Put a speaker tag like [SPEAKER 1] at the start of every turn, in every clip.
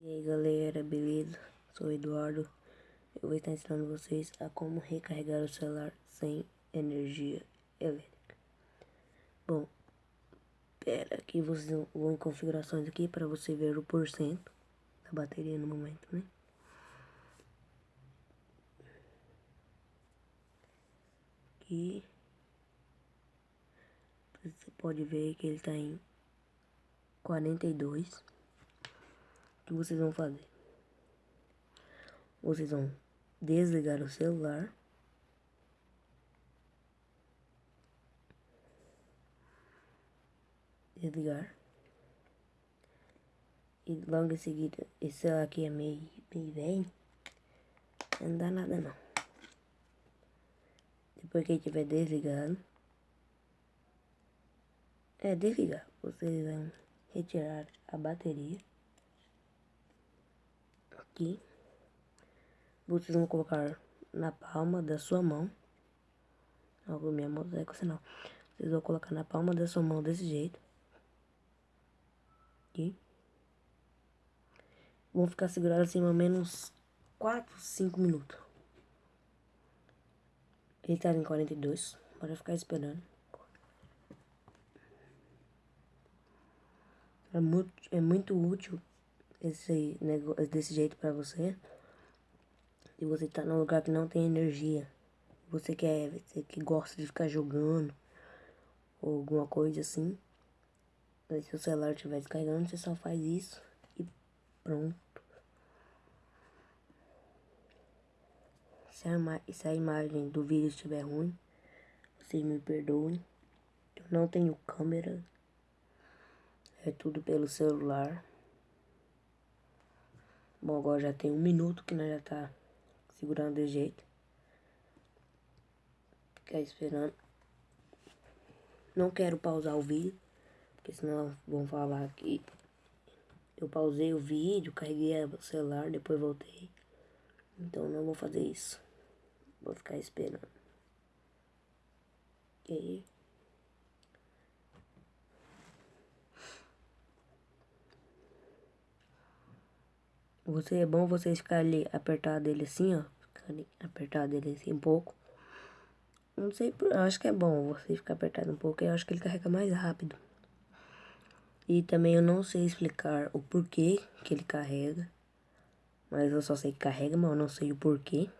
[SPEAKER 1] E aí galera, beleza? Sou Eduardo. Eu vou estar ensinando vocês a como recarregar o celular sem energia elétrica. Bom, pera aqui vocês vão em configurações aqui para você ver o porcento da bateria no momento, né? Aqui você pode ver que ele está em 42 que vocês vão fazer? Vocês vão desligar o celular. Desligar. E logo em seguida, esse celular aqui é meio, meio velho. Não dá nada não. Depois que ele tiver desligado. É desligar. Vocês vão retirar a bateria aqui. Vocês vão colocar na palma da sua mão. Algo minha mão é com sinal. Vocês vão colocar na palma da sua mão desse jeito. Aqui. Vão ficar segurando assim mais ou menos 4, 5 minutos. Ele tá em 42. Bora ficar esperando. É muito, é muito útil esse negócio desse jeito para você? E você tá num lugar que não tem energia. Você quer você que gosta de ficar jogando ou alguma coisa assim. Se o celular estiver descarregando você só faz isso e pronto. Se a, se a imagem do vídeo estiver ruim vocês me perdoem. Eu não tenho câmera. É tudo pelo celular Bom, agora já tem um minuto que nós já tá segurando de jeito. Ficar esperando. Não quero pausar o vídeo, porque senão vão falar que eu pausei o vídeo, carreguei o celular, depois voltei. Então não vou fazer isso. Vou ficar esperando. E aí? Você é bom você ficar ali apertado ele assim, ó. Apertado ele assim um pouco. Não sei, eu acho que é bom você ficar apertado um pouco. Eu acho que ele carrega mais rápido. E também eu não sei explicar o porquê que ele carrega. Mas eu só sei que carrega, mas eu não sei o porquê.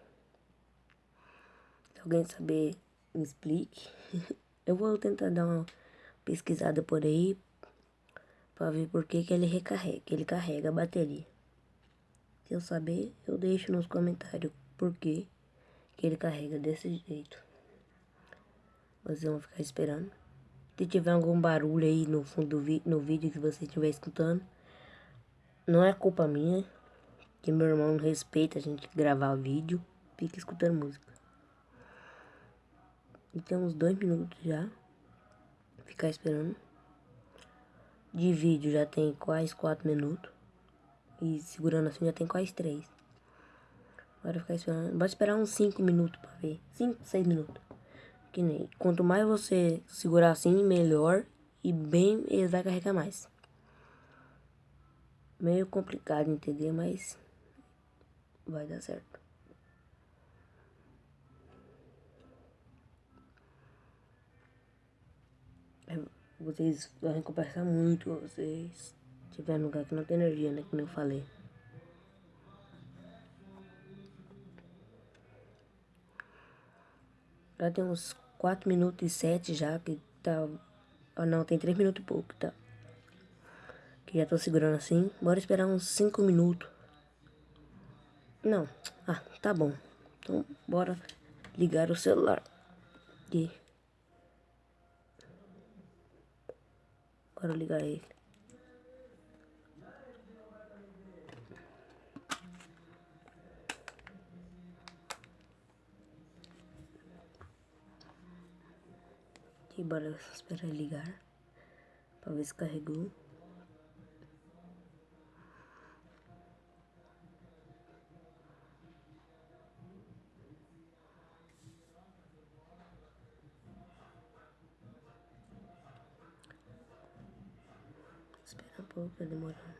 [SPEAKER 1] Se alguém saber, me explique. eu vou tentar dar uma pesquisada por aí. Pra ver por que, que ele recarrega, ele carrega a bateria. Se eu saber, eu deixo nos comentários por que ele carrega desse jeito. Vocês vão ficar esperando. Se tiver algum barulho aí no fundo do no vídeo que você estiver escutando, não é culpa minha, que meu irmão não respeita a gente gravar vídeo, fica escutando música. E tem uns dois minutos já. Ficar esperando. De vídeo já tem quase quatro minutos. E segurando assim já tem quase três. Bora ficar esperando. Esperar uns 5 minutos pra ver. 5, 6 minutos. Que nem. Quanto mais você segurar assim, melhor. E bem, ele vai carregar mais. Meio complicado entender, mas vai dar certo. É, vocês vão conversar muito, vocês tiver lugar que não tem energia, né? Como eu falei. Já tem uns 4 minutos e 7 já, que tá... Ah, não, tem 3 minutos e pouco, tá? Que já tô segurando assim. Bora esperar uns 5 minutos. Não. Ah, tá bom. Então, bora ligar o celular. E... Bora ligar ele. Aqui, bora esperar ligar. Pra ver se carregou. Espera um pouco, tá demorando.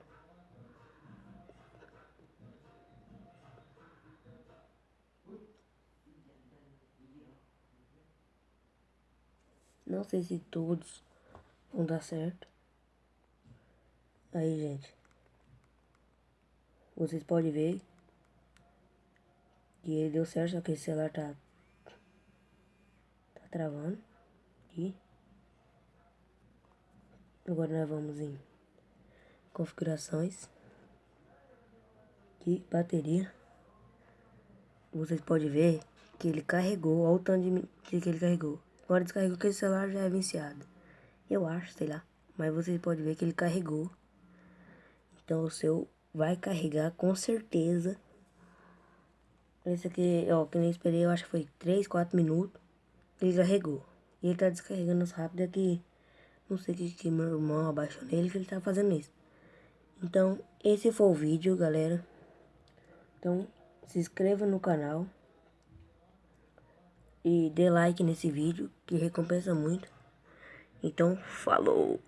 [SPEAKER 1] Não sei se todos vão dar certo. Aí, gente. Vocês podem ver que ele deu certo, só que esse celular tá, tá travando. Aqui. Agora nós vamos em configurações. Aqui, bateria. Vocês podem ver que ele carregou, olha o tanto de que ele carregou. Agora descarregou que esse celular já é viciado. Eu acho, sei lá. Mas vocês podem ver que ele carregou. Então o seu vai carregar com certeza. Esse aqui, ó, que nem esperei, eu acho que foi 3, 4 minutos. Ele carregou. E ele tá descarregando rápido aqui. Não sei que, que meu irmão abaixou nele que ele tá fazendo isso. Então, esse foi o vídeo, galera. Então, se inscreva no canal. E dê like nesse vídeo, que recompensa muito. Então, falou!